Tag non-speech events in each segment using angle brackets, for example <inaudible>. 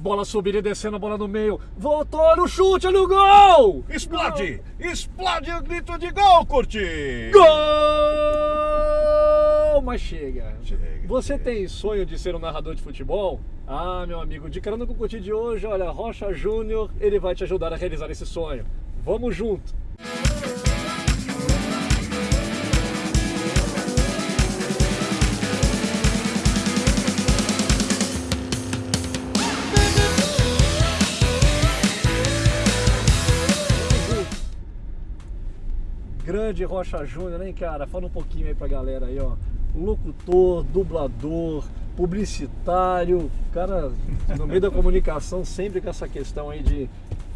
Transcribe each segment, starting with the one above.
Bola subindo e descendo, a bola no meio. Voltou no chute, no gol! Explode! Explode o grito de gol, Curti! Gol! Mas chega. Chega, Você chega. tem sonho de ser um narrador de futebol? Ah, meu amigo, de carona com o Curti de hoje, olha, Rocha Júnior, ele vai te ajudar a realizar esse sonho. Vamos junto! Grande Rocha Júnior, hein, cara? Fala um pouquinho aí pra galera aí, ó. Locutor, dublador, publicitário, cara, no meio da comunicação, sempre com essa questão aí de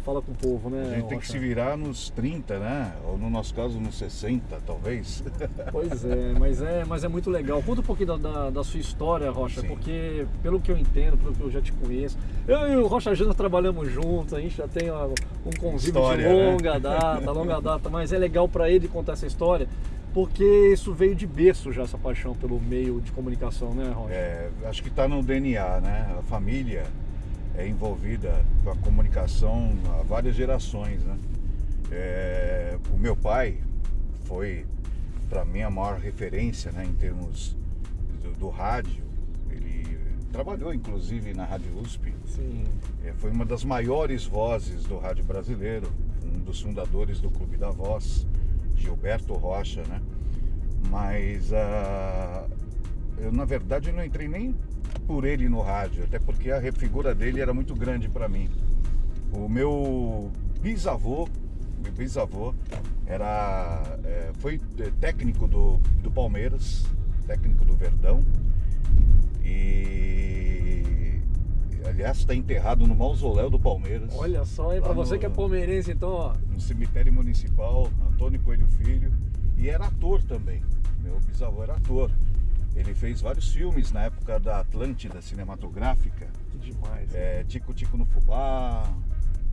fala com o povo, né? A gente tem que Rocha? se virar nos 30, né? Ou no nosso caso, nos 60, talvez. <laughs> Pois é, mas é, mas é muito legal. Conta um pouquinho da, da, da sua história, Rocha, Sim. porque pelo que eu entendo, pelo que eu já te conheço, eu e o Rocha Júnior trabalhamos juntos, a gente já tem um convívio História, de né? longa data, longa data, mas é legal para ele contar essa história, porque isso veio de berço já, essa paixão pelo meio de comunicação, né, Rocha? É, acho que está no DNA, né? A família é envolvida com a comunicação há várias gerações, né? É, o meu pai foi, para mim, a maior referência, né? Em termos do, do rádio. Ele trabalhou, inclusive, na Rádio USP. Sim. É, foi uma das maiores vozes do rádio brasileiro, um dos fundadores do Clube da Voz, Gilberto Rocha, né? Mas ah, eu, na verdade, não entrei nem por ele no rádio, até porque a figura dele era muito grande para mim. O meu bisavô, meu bisavô, era, é, foi é, técnico do, do Palmeiras, técnico do Verdão, e aliás está enterrado no mausoléu do Palmeiras. Olha só, hein, pra você que é palmeirense, então, ó. no cemitério municipal, Antônio Coelho Filho, e era ator também. Meu bisavô era ator. Ele fez vários filmes na época da Atlântida cinematográfica, Que demais. é, Tico Tico no Fubá,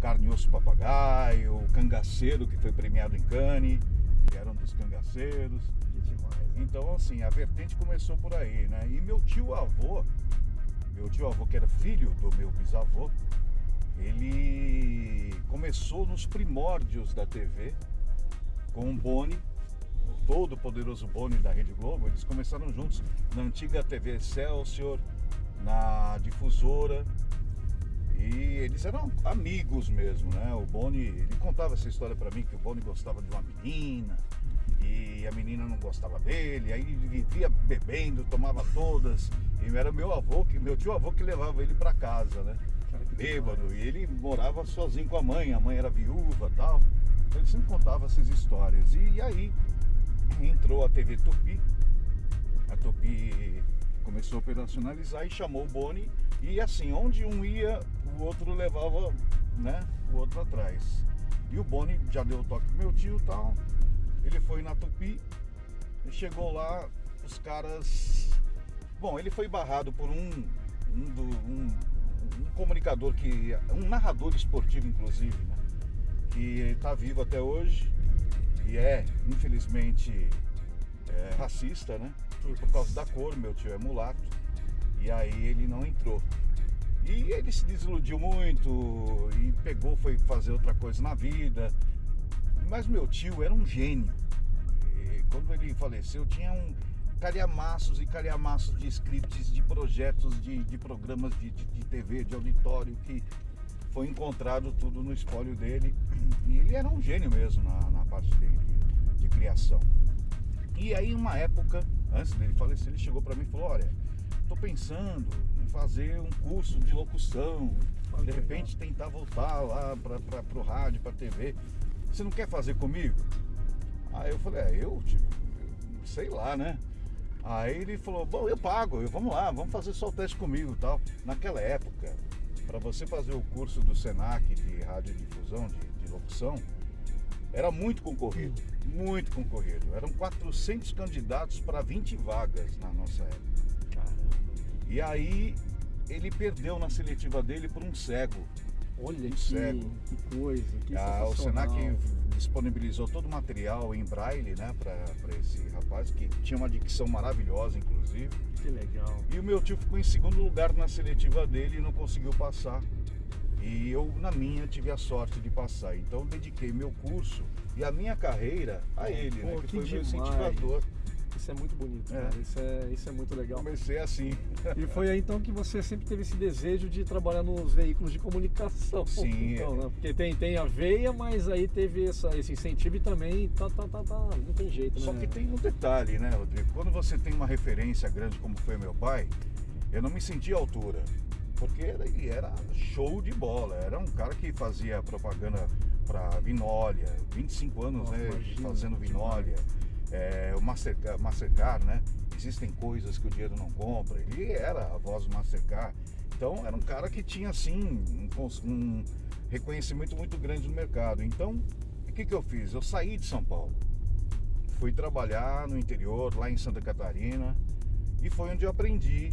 Carne e Osso Papagaio, Cangaceiro, que foi premiado em Cannes, ele era um dos cangaceiros. Que demais. Então, assim, a vertente começou por aí, né? E meu tio avô, meu tio avô, que era filho do meu bisavô, ele começou nos primórdios da TV com o Boni, o todo poderoso Boni da Rede Globo. Eles começaram juntos na antiga TV Excelsior, na difusora. E eles eram amigos mesmo, né? O Boni, ele contava essa história pra mim que o Boni gostava de uma menina e a menina não gostava dele, aí ele vivia bebendo, tomava todas. E era meu avô, que meu tio avô que levava ele pra casa, né? Bêbado. E ele morava sozinho com a mãe, a mãe era viúva tal. Então ele sempre contava essas histórias. E, aí entrou a TV Tupi. A Tupi começou a operacionalizar e chamou o Boni. E assim, onde um ia, o outro levava né, o outro atrás. E o Boni já deu o toque pro meu tio e tal. Ele foi na Tupi e chegou lá, os caras. Bom, ele foi barrado por um, um, do- um- um comunicador que. um narrador esportivo, inclusive, né? Que está vivo até hoje e é, infelizmente, é, racista, né? E por causa da cor, meu tio é mulato. E aí ele não entrou. E ele se desiludiu muito e pegou, foi fazer outra coisa na vida. Mas meu tio era um gênio. E quando ele faleceu, tinha um calhamaços e calhamaços de scripts, de projetos, de, de programas de, de, de TV, de auditório, que foi encontrado tudo no espólio dele. <clears throat> E ele era um gênio mesmo na, na parte de, de- de criação. E aí, uma época, antes dele falecer, ele chegou para mim e falou: Olha, tô pensando em fazer um curso de locução, de repente tentar voltar lá para o rádio, para TV. Você não quer fazer comigo? Aí eu falei: É, eu, tipo, eu sei lá, né? Aí ele falou: Bom, eu pago, eu, vamos lá, vamos fazer só o teste comigo e tal. Naquela época, para você fazer o curso do SENAC de radiodifusão, de, de locução, era muito concorrido, muito concorrido. Eram 400 candidatos para 20 vagas na nossa época. Caramba. E aí ele perdeu na seletiva dele por um cego. Olha que, cego. que coisa, que Ah, o. Senac disponibilizou todo o material em braille, né, para esse rapaz que tinha uma dicção maravilhosa, inclusive. Que legal. E o meu tio ficou em segundo lugar na seletiva dele e não conseguiu passar. E eu, na minha, tive a sorte de passar. Então, dediquei meu curso e a minha carreira a ele, Pô, né? Que, que foi meu demais. incentivador. Isso é muito bonito, É. Isso é, isso é muito legal. Comecei assim. E foi aí então que você sempre teve esse desejo de trabalhar nos veículos de comunicação. Sim, Então, é. né? Porque tem, tem a veia, mas aí teve essa, esse incentivo e também tá, tá, tá, tá, não tem jeito, Só né? que tem um detalhe, né, Rodrigo? Quando você tem uma referência grande como foi meu pai, eu não me senti à altura. Porque ele era show de bola. Era um cara que fazia propaganda para Vinólia, 25 anos Nossa, né, imagina, fazendo Vinólia. É, o Mastercard, Mastercard, né? Existem coisas que o dinheiro não compra. Ele era a voz do Mastercard. Então era um cara que tinha assim um, um reconhecimento muito grande no mercado. Então, o que, que eu fiz? Eu saí de São Paulo fui trabalhar no interior, lá em Santa Catarina, e foi onde eu aprendi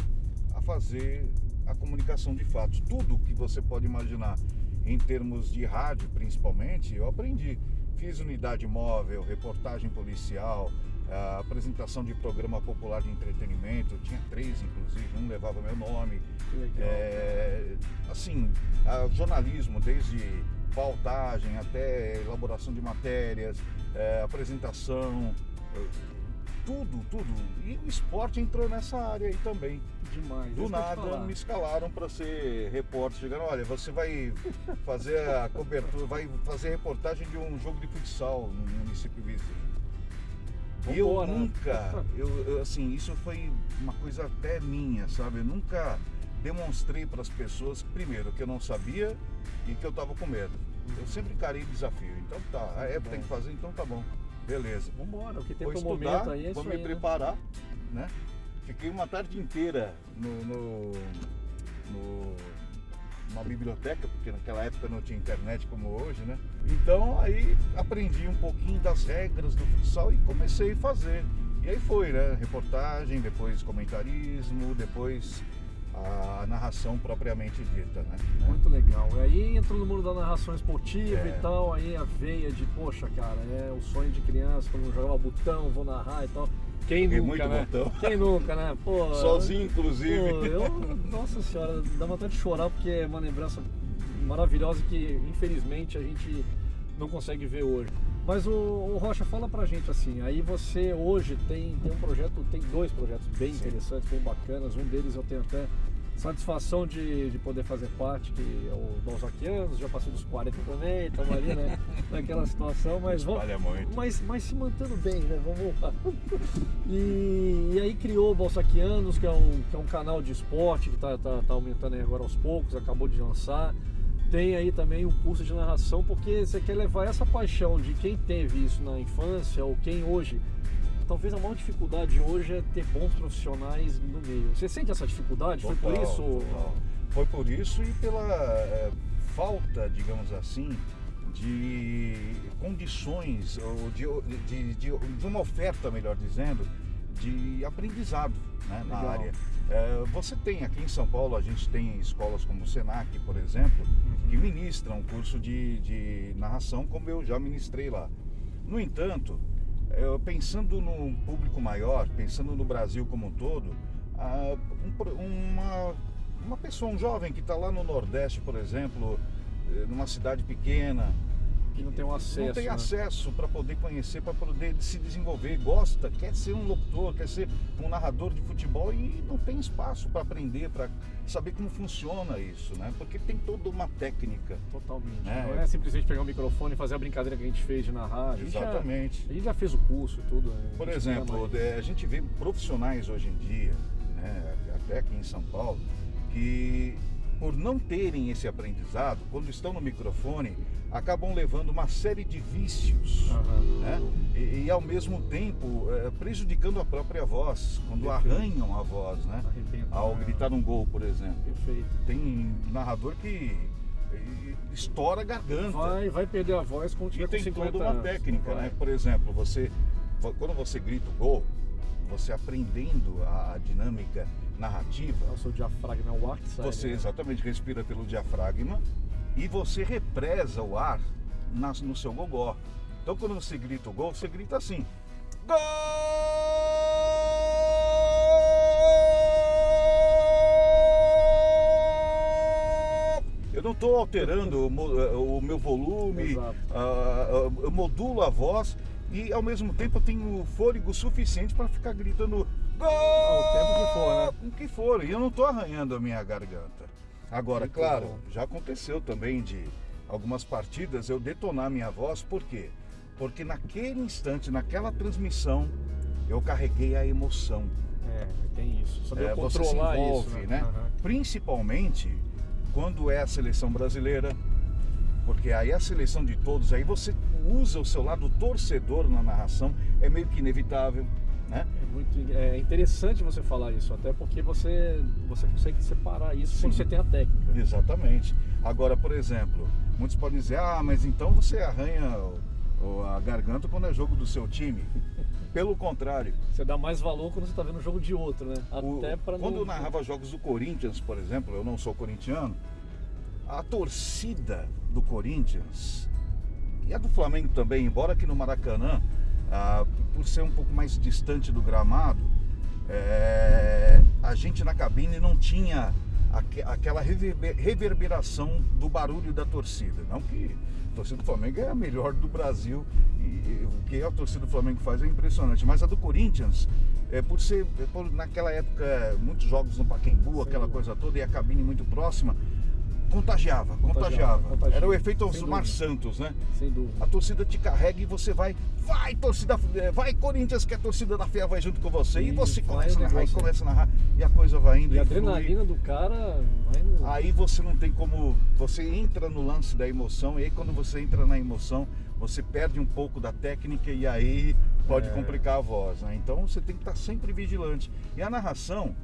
a fazer a comunicação de fatos. Tudo que você pode imaginar em termos de rádio, principalmente, eu aprendi. Fiz unidade móvel, reportagem policial, a apresentação de programa popular de entretenimento, tinha três inclusive, um levava meu nome. É, assim, jornalismo, desde pautagem até elaboração de matérias, é, apresentação, tudo, tudo. E o esporte entrou nessa área aí também. Demais. Do nada me escalaram para ser repórter. Chegaram, olha, você vai <laughs> fazer a cobertura, vai fazer reportagem de um jogo de futsal no município vizinho. E eu nunca, eu, eu, assim, isso foi uma coisa até minha, sabe? Eu nunca demonstrei para as pessoas, primeiro, que eu não sabia e que eu estava com medo. Eu sempre encarei desafio. Então tá, a época tem que fazer, então tá bom. Beleza. Vambora, o que tem Vou pro estudar, momento aí é vou me aí, né? preparar, né? Fiquei uma tarde inteira no, no, no- numa biblioteca, porque naquela época não tinha internet como hoje, né? Então aí aprendi um pouquinho das regras do futsal e comecei a fazer. E aí foi, né? Reportagem, depois comentarismo, depois a narração propriamente dita, né? Muito legal. E aí entrou no mundo da narração esportiva É. e tal, aí a veia de, poxa, cara, é o sonho de criança, quando jogava botão, vou narrar e tal. Quem nunca, né? botão. Quem nunca, né? Pô, Sozinho, Pô, inclusive. eu, nossa senhora, dá vontade de chorar porque é uma lembrança maravilhosa que infelizmente a gente não consegue ver hoje. Mas o, o Rocha, fala pra gente assim, aí você hoje tem, tem um projeto, tem dois projetos bem Sim. interessantes, bem bacanas, um deles eu tenho até satisfação de, de poder fazer parte, que é o Balzaquianos, já passei dos 40 também, estamos ali né, <laughs> naquela situação, mas vamos, mas, mas se mantendo bem, né? Vamos lá. <laughs> E, e aí criou o Balsaquianos, que é um, que é um canal de esporte que está tá, tá aumentando agora aos poucos, acabou de lançar. Tem aí também um curso de narração, porque você quer levar essa paixão de quem teve isso na infância ou quem hoje. Talvez a maior dificuldade hoje é ter bons profissionais no meio. Você sente essa dificuldade? Foi por Total, isso? total. Foi por isso e pela eh, falta, digamos assim, de condições, ou de, de, de- de uma oferta, melhor dizendo, de aprendizado né, na área. Eh, você tem aqui em São Paulo, a gente tem escolas como o Senac, por exemplo, que ministram um curso de, de narração, como eu já ministrei lá. No entanto, pensando num público maior, pensando no Brasil como um todo, ah, um uma, uma pessoa, um jovem que está lá no Nordeste, por exemplo, eh, numa cidade pequena, Que não tem um acesso. não tem né? acesso para poder conhecer, para poder se desenvolver, gosta, quer ser um locutor, quer ser um narrador de futebol e não tem espaço para aprender, para saber como funciona isso, né? Porque tem toda uma técnica. Totalmente. É. Não é simplesmente pegar o microfone e fazer a brincadeira que a gente fez de narrar. A gente já- Exatamente. a gente já fez o curso e tudo. né? Por A exemplo, é, a gente vê profissionais hoje em dia, né, até aqui em São Paulo, que por não terem esse aprendizado, quando estão no microfone, acabam levando uma série de vícios. Aham. né? E, e, ao mesmo tempo é, prejudicando a própria voz, quando Perfeito. arranham a voz, né? Ao né? gritar um gol, por exemplo. Perfeito. Tem narrador que estoura a garganta. Vai, vai perder a voz quando E tiver com tem 50 toda uma anos. técnica, né? Por exemplo, você quando você grita o gol, você aprendendo a, a dinâmica narrativa, O seu diafragma é o ar que sai. você né? exatamente respira pelo diafragma e você represa o ar nas- no seu gogó. Então quando você grita o gol, você grita assim. Gol! Eu não estou alterando o, eh, o meu volume, ah, ah, eu modulo a voz e ao mesmo tempo eu tenho fôlego suficiente para ficar gritando gol! O tempo que for, né? O que for, e eu não estou arranhando a minha garganta. Agora, Muito claro, bom. já aconteceu também de algumas partidas eu detonar minha voz, por quê? Porque naquele instante, naquela transmissão, eu carreguei a emoção. É, tem isso. Saber É, você se controlar envolve, isso, né? Aham. Principalmente quando é a seleção brasileira, porque aí a seleção de todos, aí você usa o seu lado torcedor na narração, é meio que inevitável, né? É muito é interessante você falar isso, até porque você, você consegue separar isso Sim. quando você tem a técnica. Exatamente. Agora, por exemplo, muitos podem dizer, ah, mas então você arranha a garganta quando é jogo do seu time. <laughs> Pelo contrário, Você dá mais valor quando você está vendo o jogo de outro, né? Até para quando eu narrava jogos do Corinthians, por exemplo, eu não sou corintiano, a torcida do Corinthians e a do Flamengo também, embora aqui no Maracanã, ah, por ser um pouco mais distante do gramado, é, a gente na cabine não tinha aque- aquela reverber- reverberação do barulho da torcida. Não que a torcida do Flamengo é a melhor do Brasil e, e o que a torcida do Flamengo faz é impressionante, mas a do Corinthians, é, por ser por, naquela época muitos jogos no Pacaembu, Sem aquela coisa toda e a cabine muito próxima, contagiava, Contagiava, contagiava. contagia. Era o efeito Osmar. Santos, né? Sem dúvida. A torcida te carrega e você vai, vai torcida, eh, vai Corinthians que a torcida da fé vai junto com você e, E você começa a narrar e começa a narrar e a coisa vai indo E a flui. adrenalina do cara vai no... Aí você não tem como, você entra no lance da emoção e aí quando você entra na emoção, você perde um pouco da técnica e aí pode É. complicar a voz, né? Então você tem que estar sempre vigilante. E a narração,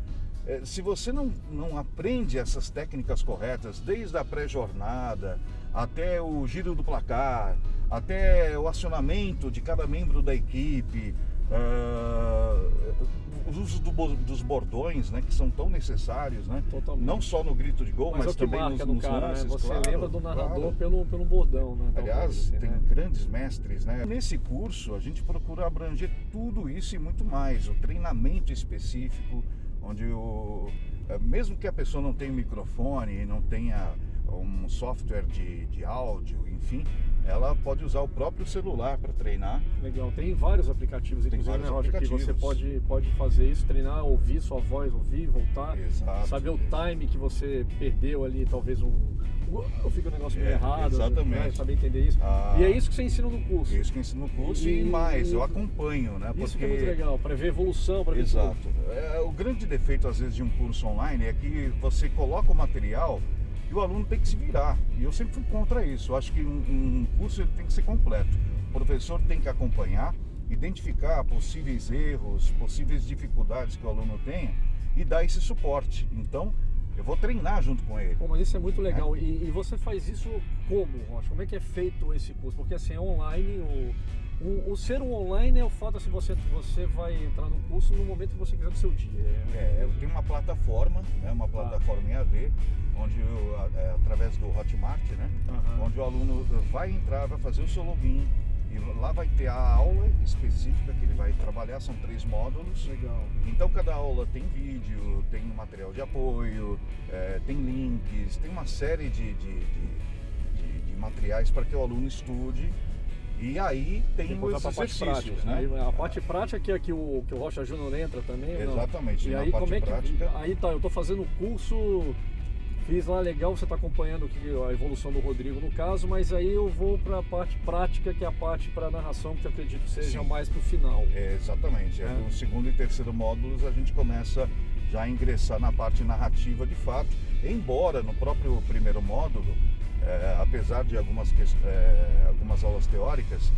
se você não, não aprende essas técnicas corretas, desde a pré-jornada até o giro do placar, até o acionamento de cada membro da equipe, ah, o uso do dos bordões, né, que são tão necessários, né? Totalmente. Não só no grito de gol, Mas, mas, é também nos, no nos cara, lances, né? Você claro, lembra do narrador claro. pelo, pelo bordão, né? Aliás, assim, tem né? grandes mestres, né? Nesse curso a gente procura abranger tudo isso e muito mais. O treinamento específico, onde o, eh, mesmo que a pessoa não tenha microfone, não tenha um software de, de áudio, enfim, ela pode usar o próprio celular para treinar. Legal, tem vários aplicativos, Tem inclusive, vários né, Roger, que você aplicativos. pode, pode fazer isso, treinar, ouvir sua voz, ouvir, voltar, Exato. saber o time que você perdeu ali, talvez um. Eu fico um negócio meio É, errado, exatamente. Né, saber entender isso. Ah. E é isso que você ensina no curso. Isso que eu ensino no curso e, E- mais, eu acompanho, né? Isso que Porque é muito legal, para ver evolução, para ver Exato. tudo. É, o grande defeito, às vezes, de um curso online é que você coloca o material e o aluno tem que se virar. E eu sempre fui contra isso. Eu acho que um, um curso ele tem que ser completo. O professor tem que acompanhar, identificar possíveis erros, possíveis dificuldades que o aluno tenha e dar esse suporte. Então, eu vou treinar junto com ele. Pô, mas isso é muito legal. E, e você faz isso como, Rocha? Como é que é feito esse curso? Porque assim, é online, o, o, o ser um online é o fato assim, você, você vai entrar no curso no momento que você quiser do seu dia. É, eu tenho uma plataforma, né, uma em AD, onde eu, é, através do Hotmart, né, Aham. onde o aluno vai entrar, vai fazer o seu login e lá vai ter a aula específica que ele vai trabalhar, são três módulos. Legal. Então cada aula tem vídeo, tem material de apoio, é, tem links, tem uma série de, de- de- de materiais para que o aluno estude. E aí tem Depois os parte prática. né? Aí a parte prática que é que o, que o Rocha Júnior entra também. ou não? Exatamente, E aí como é que. prática. Aí tá, eu tô fazendo o curso, fiz lá legal, você tá acompanhando que- a evolução do Rodrigo no caso, mas aí eu vou para a parte prática, que é a parte para narração, que eu acredito seja Sim. mais pro final. É, exatamente. É. É. No segundo e terceiro módulos a gente começa já a ingressar na parte narrativa de fato. Embora no próprio primeiro módulo, é, apesar de algumas, é, algumas aulas teóricas,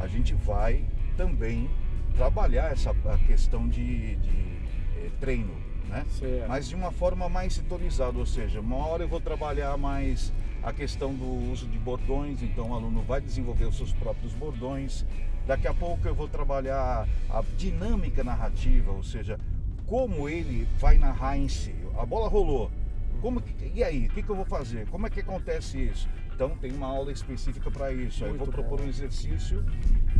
a gente vai também trabalhar essa a questão de, de, é, treino, né? Certo. Mas de uma forma mais sintonizada, ou seja, uma hora eu vou trabalhar mais a questão do uso de bordões, então o aluno vai desenvolver os seus próprios bordões. Daqui a pouco eu vou trabalhar a dinâmica narrativa, ou seja, como ele vai narrar em si. A bola rolou. Como que- e aí, o que, que eu vou fazer? Como é que acontece isso? Então tem uma aula específica para isso. Aí eu vou Muito propor bom. um exercício,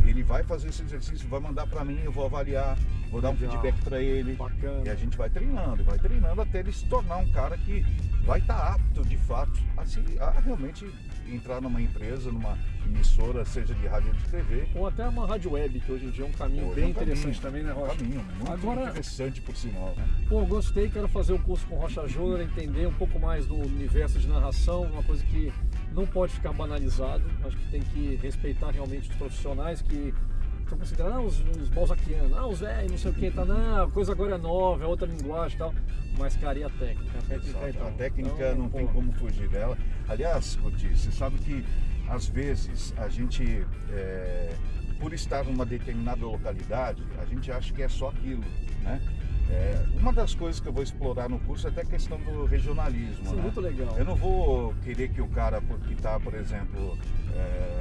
ele vai fazer esse exercício, vai mandar para mim, eu vou avaliar, vou dar um Legal. feedback para ele. Bacana. E a gente vai treinando, vai treinando até ele se tornar um cara que vai estar tá apto de fato a, se, a realmente entrar numa empresa, numa emissora, seja de rádio ou de TV. Ou até uma rádio web, que hoje em dia é um caminho Pô, bem é um interessante caminho, também, né, Rocha? Um caminho muito Agora, interessante por sinal. Né? Pô, gostei, quero fazer o um curso com Rocha Júnior, entender um pouco mais do universo de narração, uma coisa que não pode ficar banalizado, acho que tem que respeitar realmente os profissionais que estão considerando ah, os, os balzaquianos, ah, os velhos, não sei o que, tá, não, a coisa agora é nova, é outra linguagem e tal. Mas, cara, e a técnica? A técnica, então, a técnica então, não pô. tem como fugir dela. Aliás, Curti, você sabe que às vezes a gente, é, por estar numa determinada localidade, a gente acha que é só aquilo, né? É, uma das coisas que eu vou explorar no curso é até a questão do regionalismo. Sim, né? muito legal. Eu não vou querer que o cara que está, por exemplo, é,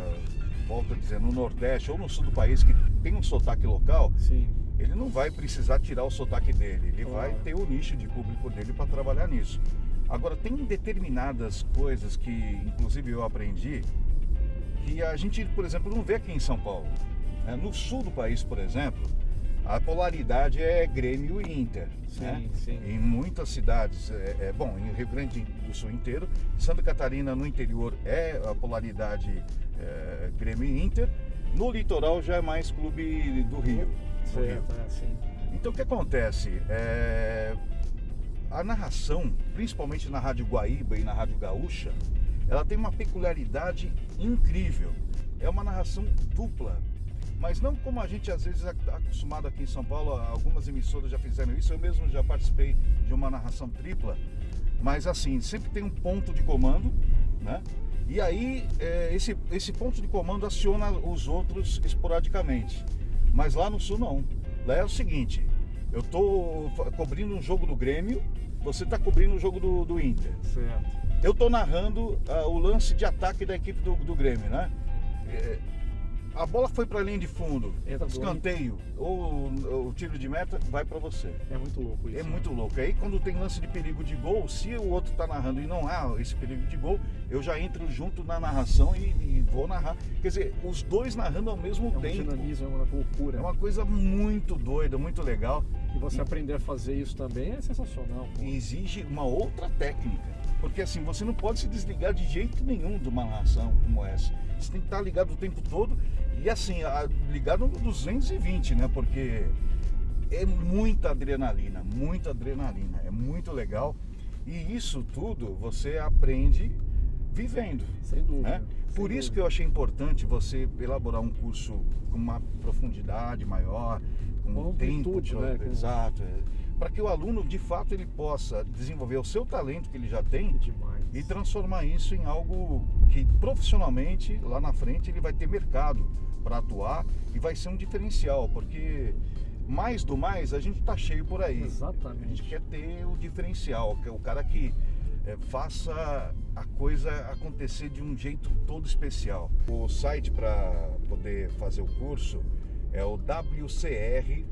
volto a dizer, no Nordeste ou no Sul do país, que tem um sotaque local, Sim. ele não vai precisar tirar o sotaque dele. Ele claro. vai ter o nicho de público dele para trabalhar nisso. Agora, tem determinadas coisas que, inclusive, eu aprendi, que a gente, por exemplo, não vê aqui em São Paulo. É, no sul do país, por exemplo, a polaridade é Grêmio e Inter. Sim, né? sim. Em muitas cidades, é, é, bom, em Rio Grande do Sul inteiro, Santa Catarina no interior é a polaridade é, Grêmio e Inter, no litoral já é mais clube do Rio. Certo, Rio. É, sim. Então o que acontece? É, a narração, principalmente na Rádio Guaíba e na Rádio Gaúcha, ela tem uma peculiaridade incrível. É uma narração dupla mas não como a gente às vezes está acostumado aqui em São Paulo, algumas emissoras já fizeram isso, eu mesmo já participei de uma narração tripla, mas assim, sempre tem um ponto de comando, né? E aí é, esse, esse ponto de comando aciona os outros esporadicamente. Mas lá no sul não. Lá é o seguinte, eu estou cobrindo um jogo do Grêmio, você está cobrindo o um jogo do, do Inter. Certo. Eu estou narrando uh, o lance de ataque da equipe do, do Grêmio, né? É, a bola foi para a linha de fundo, Entra escanteio ou, o tiro de meta, vai para você. É muito louco isso. É né? muito louco. Aí quando tem lance de perigo de gol, se o outro está narrando e não há esse perigo de gol, eu já entro junto na narração e, e vou narrar. Quer dizer, os dois narrando ao mesmo é um tempo. dinamismo, é uma loucura. É uma coisa muito doida, muito legal. E você e... aprender a fazer isso também é sensacional. Pô. Exige uma outra técnica. Porque assim, você não pode se desligar de jeito nenhum de uma narração como essa. Você tem que estar ligado o tempo todo e assim, ligado no 220, né? Porque é muita adrenalina, muita adrenalina, é muito legal. E isso tudo você aprende vivendo. Sem dúvida. Né? Sem Por dúvida. isso que eu achei importante você elaborar um curso com uma profundidade maior, com, com tempo, né? exato, é, para que o aluno de fato ele possa desenvolver o seu talento que ele já tem Demais. e transformar isso em algo que profissionalmente lá na frente ele vai ter mercado para atuar e vai ser um diferencial, porque mais do mais a gente está cheio por aí. Exatamente. A gente quer ter o diferencial, que é o cara que é, faça a coisa acontecer de um jeito todo especial. O site para poder fazer o curso é o WCR.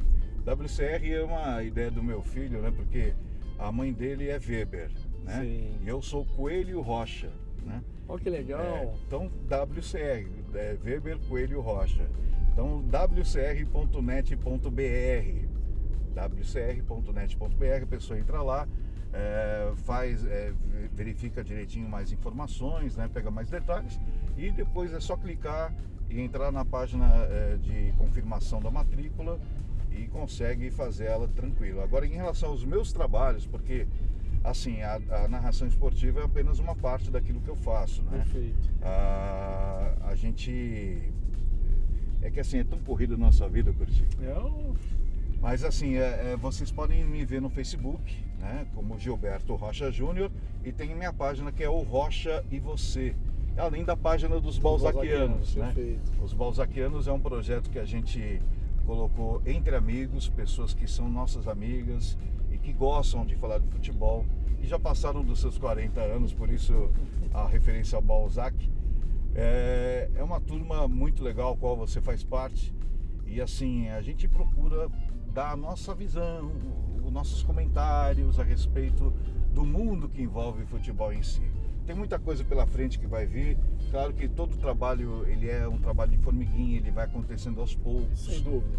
WCR é uma ideia do meu filho, né? Porque a mãe dele é Weber, né? Sim. E eu sou Coelho Rocha, né? Olha que legal. É, então WCR, é Weber Coelho Rocha. Então wcr.net.br wcr.net.br, a pessoa entra lá, é, faz, é, verifica direitinho mais informações, né, pega mais detalhes e depois é só clicar e entrar na página é, de confirmação da matrícula e consegue fazer ela tranquilo. Agora, em relação aos meus trabalhos, porque assim a, a narração esportiva é apenas uma parte daquilo que eu faço, né? Perfeito. A, a gente é que assim é tão corrida a nossa vida, Curti. Eu mas assim, é, é, vocês podem me ver no Facebook, né, como Gilberto Rocha Júnior, e tem minha página que é o Rocha e Você, além da página dos Balzaquianos. Né? Os Balzaquianos é um projeto que a gente colocou entre amigos, pessoas que são nossas amigas que gostam de falar de futebol e já passaram dos seus 40 anos, por isso a referência ao Balzac. É, é uma turma muito legal, qual você faz parte. E assim, a gente procura dar a nossa visão, os nossos comentários a respeito do mundo que envolve o futebol em si. Tem muita coisa pela frente que vai vir. Claro que todo trabalho ele é um trabalho de formiguinha, ele vai acontecendo aos poucos,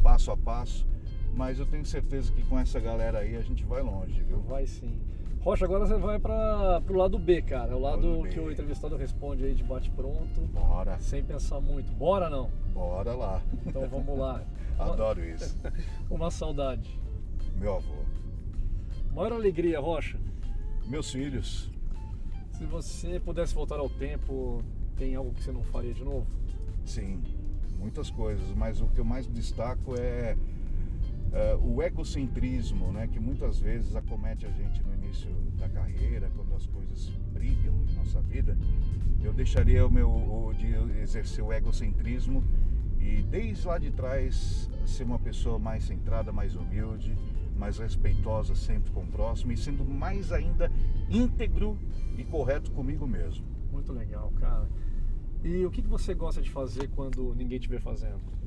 passo a passo. Mas eu tenho certeza que com essa galera aí a gente vai longe, viu? Vai sim. Rocha, agora você vai para pro lado B, cara. O lado, que o entrevistado responde aí de bate pronto, Bora, sem pensar muito. Bora não? bora lá. Então vamos lá. <laughs> Adoro isso. Uma saudade. Meu avô. Maior alegria, Rocha. Meus filhos. Se você pudesse voltar ao tempo, tem algo que você não faria de novo? Sim, muitas coisas, mas o que eu mais destaco é, é, o egocentrismo, né, que muitas vezes acomete a gente no início da carreira, quando as coisas brilham em nossa vida. Eu deixaria o meu o, de exercer o egocentrismo e desde lá de trás ser uma pessoa mais centrada, mais humilde, mais respeitosa sempre com o próximo e sendo mais ainda íntegro e correto comigo mesmo. Muito legal, cara. E o que você gosta de fazer quando ninguém te vê fazendo?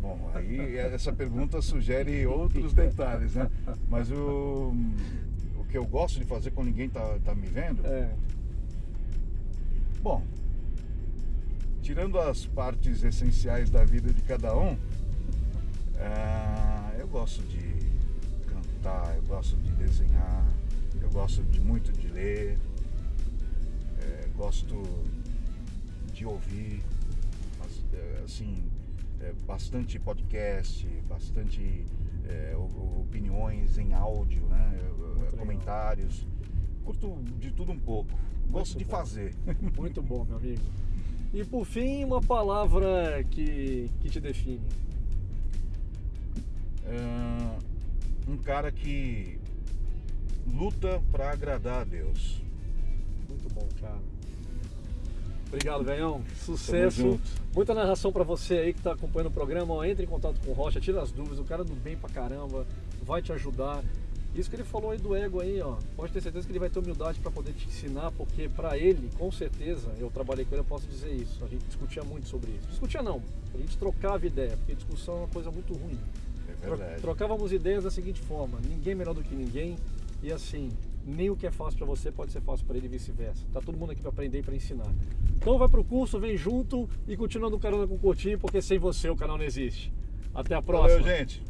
Bom, aí essa pergunta sugere outros detalhes, né? Mas o, o que eu gosto de fazer quando ninguém tá, tá me vendo, É, bom, tirando as partes essenciais da vida de cada um, ah, eu gosto de cantar, eu gosto de desenhar, eu gosto de muito de ler, eh, gosto de ouvir, eh, assim, eh, bastante podcast, bastante o- opiniões em áudio, né? legal. comentários. Curto de tudo um pouco. Gosto Muito de bom. fazer. <laughs> muito bom, meu amigo. E por fim, uma palavra que, que te define. Um cara que luta para agradar a Deus. Muito bom, cara. Obrigado, Ganhão. Sucesso. Muita narração pra você aí que tá acompanhando o programa. Ó, entre em contato com o Rocha, tira as dúvidas. O cara do bem pra caramba, vai te ajudar. Isso que ele falou aí do ego aí, ó. Pode ter certeza que ele vai ter humildade pra poder te ensinar, porque pra ele, com certeza, eu trabalhei com ele, eu posso dizer isso. A gente discutia muito sobre isso. Discutia não, a gente trocava ideia, porque discussão é uma coisa muito ruim. É Tro- verdade. Trocávamos ideias da seguinte forma: ninguém é melhor do que ninguém, e assim, nem o que é fácil para você pode ser fácil para ele e vice-versa. Tá todo mundo aqui para aprender e para ensinar. Então vai para o curso, vem junto e continua no Carona com o Curtinho, porque sem você o canal não existe. Até a próxima. Valeu, gente.